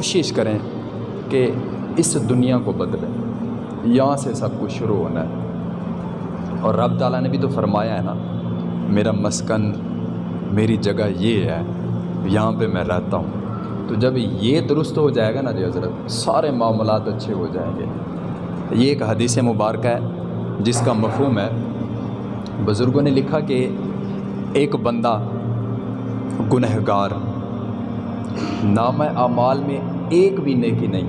کوشش کریں کہ اس دنیا کو بدلیں۔ یہاں سے سب کچھ شروع ہونا ہے۔ اور رب تعالیٰ نے بھی تو فرمایا ہے نا، میرا مسکن میری جگہ یہ ہے، یہاں پہ میں رہتا ہوں۔ تو جب یہ درست ہو جائے گا نا جی حضرت، سارے معاملات اچھے ہو جائیں گے۔ یہ ایک حدیث مبارکہ ہے، جس کا مفہوم ہے، بزرگوں نے لکھا کہ ایک بندہ گنہگار نام اعمال میں ایک بھی نیکی نہیں۔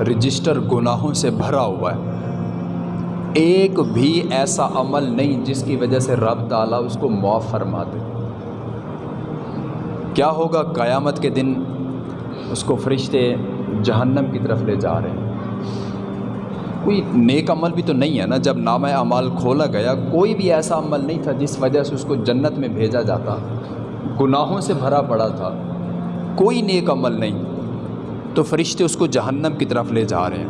رجسٹر گناہوں سے بھرا ہوا ہے۔ ایک بھی ایسا عمل نہیں جس کی وجہ سے رب تعالیٰ اس کو معاف فرما دے۔ کیا ہوگا قیامت کے دن؟ اس کو فرشتے جہنم کی طرف لے جا رہے ہیں۔ کوئی نیک عمل بھی تو نہیں ہے نا؟ جب نام اعمال کھولا گیا، کوئی بھی ایسا عمل نہیں تھا جس وجہ سے اس کو جنت میں بھیجا جاتا۔ گناہوں سے بھرا پڑا تھا۔ کوئی نیک عمل نہیں، تو فرشتے اس کو جہنم کی طرف لے جا رہے ہیں۔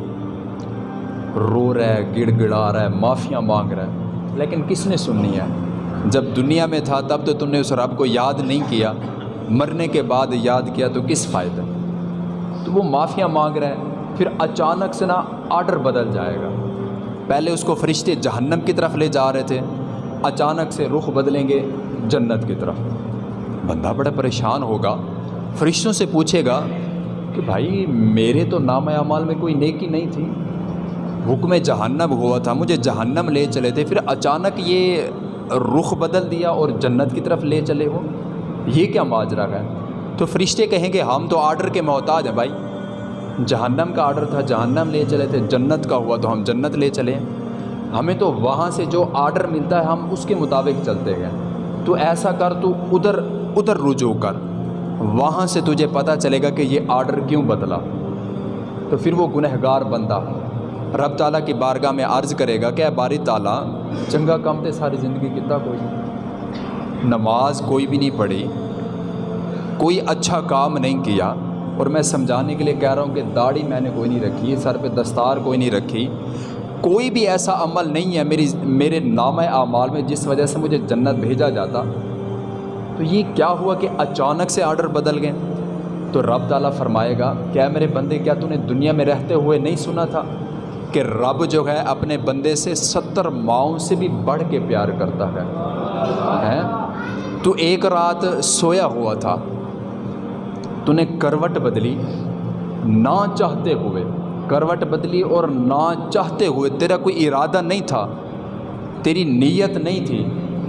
رو رہا ہے گڑ گڑا رہا ہے، معافیاں مانگ رہا ہے۔ لیکن کس نے سننی ہے؟ جب دنیا میں تھا تب تو تم نے اس رب کو یاد نہیں کیا۔ مرنے کے بعد یاد کیا تو کس فائدہ؟ تو وہ معافیاں مانگ رہا ہے، پھر اچانک سے نا آڈر بدل جائے گا۔ پہلے اس کو فرشتے جہنم کی طرف لے جا رہے تھے، اچانک سے رخ بدلیں گے جنت کی طرف۔ بندہ بڑا پریشان ہوگا۔ فرشتوں سے پوچھے گا کہ بھائی میرے تو نام اعمال میں کوئی نیکی نہیں تھی۔ حکم جہنم ہوا تھا، مجھے جہنم لے چلے تھے۔ پھر اچانک یہ رخ بدل دیا اور جنت کی طرف لے چلے ہو یہ کیا ماجرا ہے؟ تو فرشتے کہیں گے، ہم تو آرڈر کے محتاج ہیں بھائی۔ جہنم کا آرڈر تھا، جہنم لے چلے تھے۔ جنت کا ہوا تو ہم جنت لے چلے۔ ہمیں تو وہاں سے جو آرڈر ملتا ہے، ہم اس کے مطابق چلتے گئے تو ایسا کر، تو ادھر ادھر رجوع کر۔ وہاں سے تجھے پتہ چلے گا کہ یہ آرڈر کیوں بدلا۔ تو پھر وہ گنہگار بندہ رب تعالیٰ کی بارگاہ میں عرض کرے گا کہ اے باری تعالیٰ، چنگا کم تے ساری زندگی کتا کوئی۔ نماز کوئی بھی نہیں پڑھی، کوئی اچھا کام نہیں کیا، اور میں سمجھانے کے لیے کہہ رہا ہوں کہ داڑھی میں نے کوئی نہیں رکھی، سر پہ دستار کوئی نہیں رکھی۔ کوئی بھی ایسا عمل نہیں ہے میری، میرے نام اعمال میں جس وجہ سے مجھے جنت بھیجا جاتا۔ تو یہ کیا ہوا کہ اچانک سے آرڈر بدل گئے؟ تو رب تعالیٰ فرمائے گا، کیا میرے بندے، کیا تو نے دنیا میں رہتے ہوئے نہیں سنا تھا کہ رب جو ہے اپنے بندے سے ستر ماؤں سے بھی بڑھ کے پیار کرتا ہے؟ تو ایک رات سویا ہوا تھا تو نے کروٹ بدلی، نہ چاہتے ہوئے، کروٹ بدلی اور نہ چاہتے ہوئے تیرا کوئی ارادہ نہیں تھا، تیری نیت نہیں تھی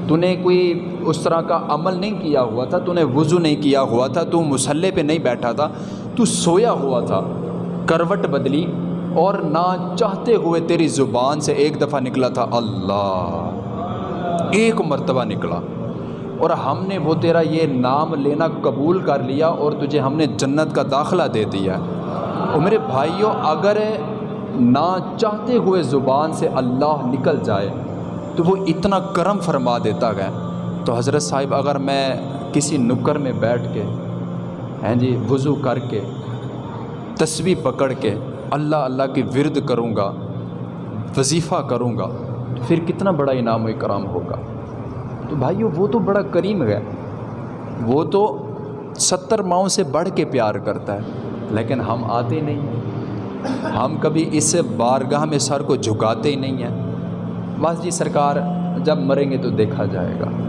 تو نے کوئی اس طرح کا عمل نہیں کیا ہوا تھا، تو نے وضو نہیں کیا ہوا تھا، تو مسلح پہ نہیں بیٹھا تھا، تو سویا ہوا تھا۔ کروٹ بدلی اور نہ چاہتے ہوئے تیری زبان سے ایک دفعہ نکلا تھا، اللہ، ایک مرتبہ نکلا۔ اور ہم نے وہ تیرا یہ نام لینا قبول کر لیا اور تجھے ہم نے جنت کا داخلہ دے دیا۔ اور میرے بھائیوں اگر نہ چاہتے ہوئے زبان سے اللہ نکل جائے، تو وہ اتنا کرم فرما دیتا گیا تو حضرت صاحب، اگر میں کسی نکر میں بیٹھ کے ہیں جی وضو کر کے، تسبیح پکڑ کے اللہ اللہ کی ورد کروں گا، وظیفہ کروں گا، تو پھر کتنا بڑا انعام و اکرام ہوگا؟ تو بھائیو، وہ تو بڑا کریم ہے۔ وہ تو ستر ماؤں سے بڑھ کے پیار کرتا ہے، لیکن ہم آتے نہیں ہم کبھی اس بارگاہ میں سر کو جھکاتے ہی نہیں ہیں۔ بس جی سرکار جب مریں گے تو دیکھا جائے گا۔